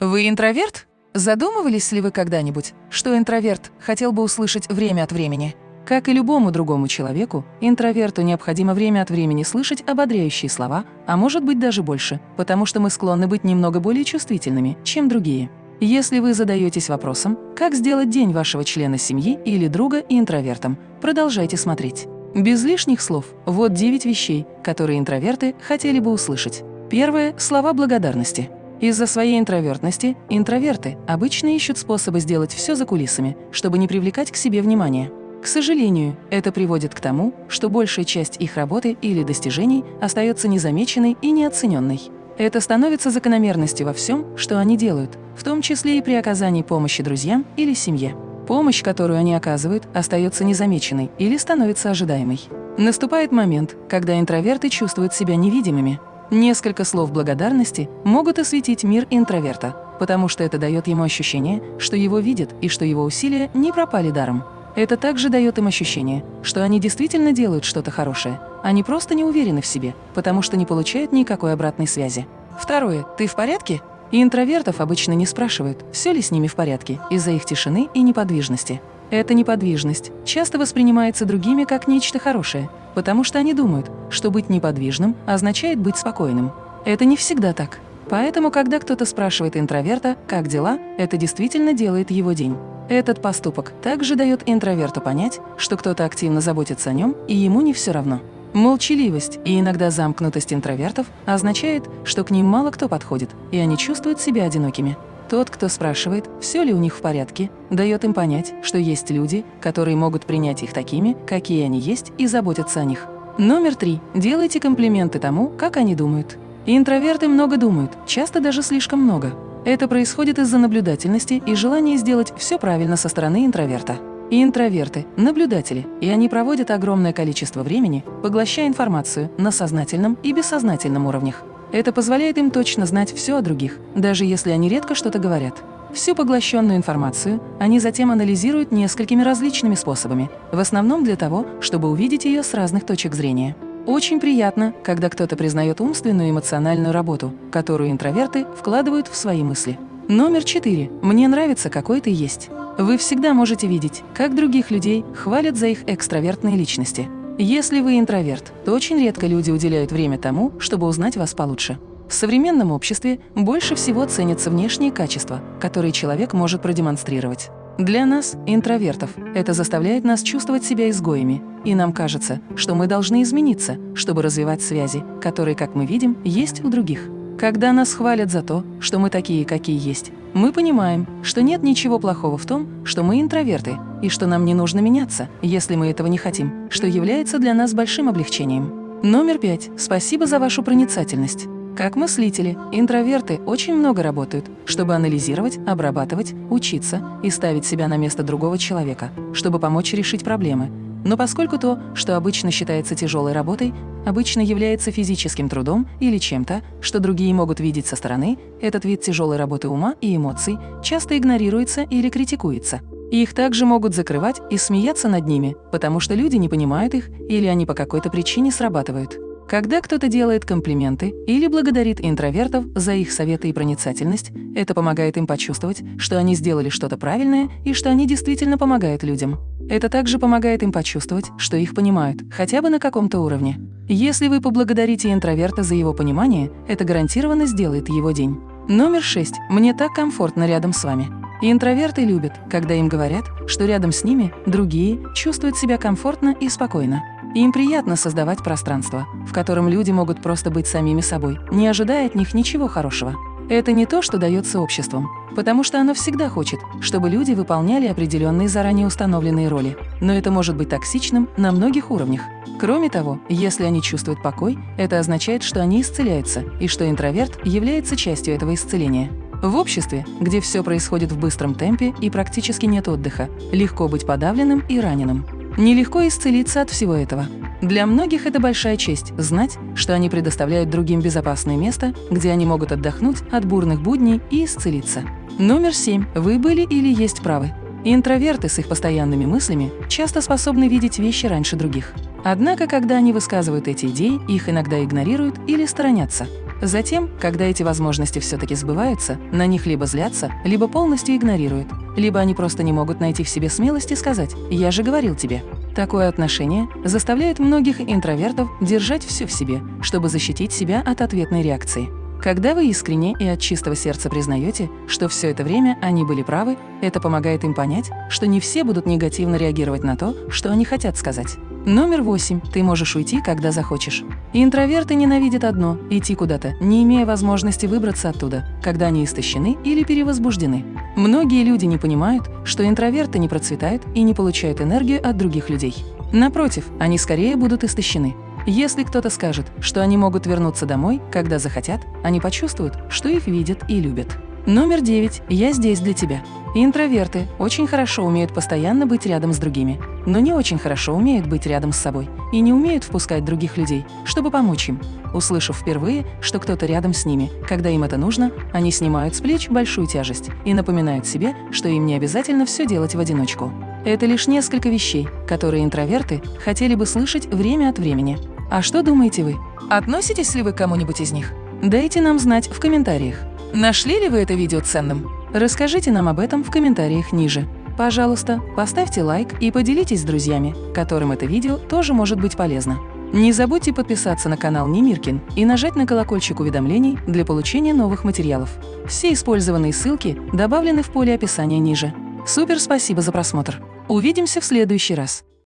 Вы интроверт? Задумывались ли вы когда-нибудь, что интроверт хотел бы услышать время от времени? Как и любому другому человеку, интроверту необходимо время от времени слышать ободряющие слова, а может быть даже больше, потому что мы склонны быть немного более чувствительными, чем другие. Если вы задаетесь вопросом, как сделать день вашего члена семьи или друга интровертом, продолжайте смотреть. Без лишних слов, вот 9 вещей, которые интроверты хотели бы услышать. Первое – слова благодарности. Из-за своей интровертности интроверты обычно ищут способы сделать все за кулисами, чтобы не привлекать к себе внимания. К сожалению, это приводит к тому, что большая часть их работы или достижений остается незамеченной и неоцененной. Это становится закономерностью во всем, что они делают, в том числе и при оказании помощи друзьям или семье. Помощь, которую они оказывают, остается незамеченной или становится ожидаемой. Наступает момент, когда интроверты чувствуют себя невидимыми, Несколько слов благодарности могут осветить мир интроверта, потому что это дает ему ощущение, что его видят и что его усилия не пропали даром. Это также дает им ощущение, что они действительно делают что-то хорошее, они просто не уверены в себе, потому что не получают никакой обратной связи. Второе. Ты в порядке? И интровертов обычно не спрашивают, все ли с ними в порядке, из-за их тишины и неподвижности. Эта неподвижность часто воспринимается другими как нечто хорошее, потому что они думают, что быть неподвижным означает быть спокойным. Это не всегда так. Поэтому, когда кто-то спрашивает интроверта, как дела, это действительно делает его день. Этот поступок также дает интроверту понять, что кто-то активно заботится о нем, и ему не все равно. Молчаливость и иногда замкнутость интровертов означает, что к ним мало кто подходит, и они чувствуют себя одинокими. Тот, кто спрашивает, все ли у них в порядке, дает им понять, что есть люди, которые могут принять их такими, какие они есть, и заботятся о них. Номер три. Делайте комплименты тому, как они думают. Интроверты много думают, часто даже слишком много. Это происходит из-за наблюдательности и желания сделать все правильно со стороны интроверта. Интроверты – наблюдатели, и они проводят огромное количество времени, поглощая информацию на сознательном и бессознательном уровнях. Это позволяет им точно знать все о других, даже если они редко что-то говорят. Всю поглощенную информацию они затем анализируют несколькими различными способами, в основном для того, чтобы увидеть ее с разных точек зрения. Очень приятно, когда кто-то признает умственную и эмоциональную работу, которую интроверты вкладывают в свои мысли. Номер четыре. Мне нравится, какой ты есть. Вы всегда можете видеть, как других людей хвалят за их экстравертные личности. Если вы интроверт, то очень редко люди уделяют время тому, чтобы узнать вас получше. В современном обществе больше всего ценятся внешние качества, которые человек может продемонстрировать. Для нас, интровертов, это заставляет нас чувствовать себя изгоями, и нам кажется, что мы должны измениться, чтобы развивать связи, которые, как мы видим, есть у других. Когда нас хвалят за то, что мы такие, какие есть, мы понимаем, что нет ничего плохого в том, что мы интроверты, и что нам не нужно меняться, если мы этого не хотим, что является для нас большим облегчением. Номер пять. Спасибо за вашу проницательность. Как мыслители, интроверты очень много работают, чтобы анализировать, обрабатывать, учиться и ставить себя на место другого человека, чтобы помочь решить проблемы, но поскольку то, что обычно считается тяжелой работой, обычно является физическим трудом или чем-то, что другие могут видеть со стороны, этот вид тяжелой работы ума и эмоций часто игнорируется или критикуется. их также могут закрывать и смеяться над ними, потому что люди не понимают их или они по какой-то причине срабатывают. Когда кто-то делает комплименты или благодарит интровертов за их советы и проницательность, это помогает им почувствовать, что они сделали что-то правильное и что они действительно помогают людям. Это также помогает им почувствовать, что их понимают, хотя бы на каком-то уровне. Если вы поблагодарите интроверта за его понимание, это гарантированно сделает его день. Номер шесть. Мне так комфортно рядом с вами. интроверты любят, когда им говорят, что рядом с ними другие чувствуют себя комфортно и спокойно. Им приятно создавать пространство, в котором люди могут просто быть самими собой, не ожидая от них ничего хорошего. Это не то, что дается обществом, потому что оно всегда хочет, чтобы люди выполняли определенные заранее установленные роли. Но это может быть токсичным на многих уровнях. Кроме того, если они чувствуют покой, это означает, что они исцеляются, и что интроверт является частью этого исцеления. В обществе, где все происходит в быстром темпе и практически нет отдыха, легко быть подавленным и раненым. Нелегко исцелиться от всего этого. Для многих это большая честь – знать, что они предоставляют другим безопасное место, где они могут отдохнуть от бурных будней и исцелиться. Номер семь. Вы были или есть правы. Интроверты с их постоянными мыслями часто способны видеть вещи раньше других. Однако, когда они высказывают эти идеи, их иногда игнорируют или сторонятся. Затем, когда эти возможности все-таки сбываются, на них либо злятся, либо полностью игнорируют, либо они просто не могут найти в себе смелости сказать «я же говорил тебе». Такое отношение заставляет многих интровертов держать все в себе, чтобы защитить себя от ответной реакции. Когда вы искренне и от чистого сердца признаете, что все это время они были правы, это помогает им понять, что не все будут негативно реагировать на то, что они хотят сказать. Номер восемь. Ты можешь уйти, когда захочешь. Интроверты ненавидят одно – идти куда-то, не имея возможности выбраться оттуда, когда они истощены или перевозбуждены. Многие люди не понимают, что интроверты не процветают и не получают энергию от других людей. Напротив, они скорее будут истощены. Если кто-то скажет, что они могут вернуться домой, когда захотят, они почувствуют, что их видят и любят. Номер девять. Я здесь для тебя. Интроверты очень хорошо умеют постоянно быть рядом с другими, но не очень хорошо умеют быть рядом с собой и не умеют впускать других людей, чтобы помочь им. Услышав впервые, что кто-то рядом с ними, когда им это нужно, они снимают с плеч большую тяжесть и напоминают себе, что им не обязательно все делать в одиночку. Это лишь несколько вещей, которые интроверты хотели бы слышать время от времени. А что думаете вы? Относитесь ли вы к кому-нибудь из них? Дайте нам знать в комментариях. Нашли ли вы это видео ценным? Расскажите нам об этом в комментариях ниже. Пожалуйста, поставьте лайк и поделитесь с друзьями, которым это видео тоже может быть полезно. Не забудьте подписаться на канал Немиркин и нажать на колокольчик уведомлений для получения новых материалов. Все использованные ссылки добавлены в поле описания ниже. Супер спасибо за просмотр! Увидимся в следующий раз!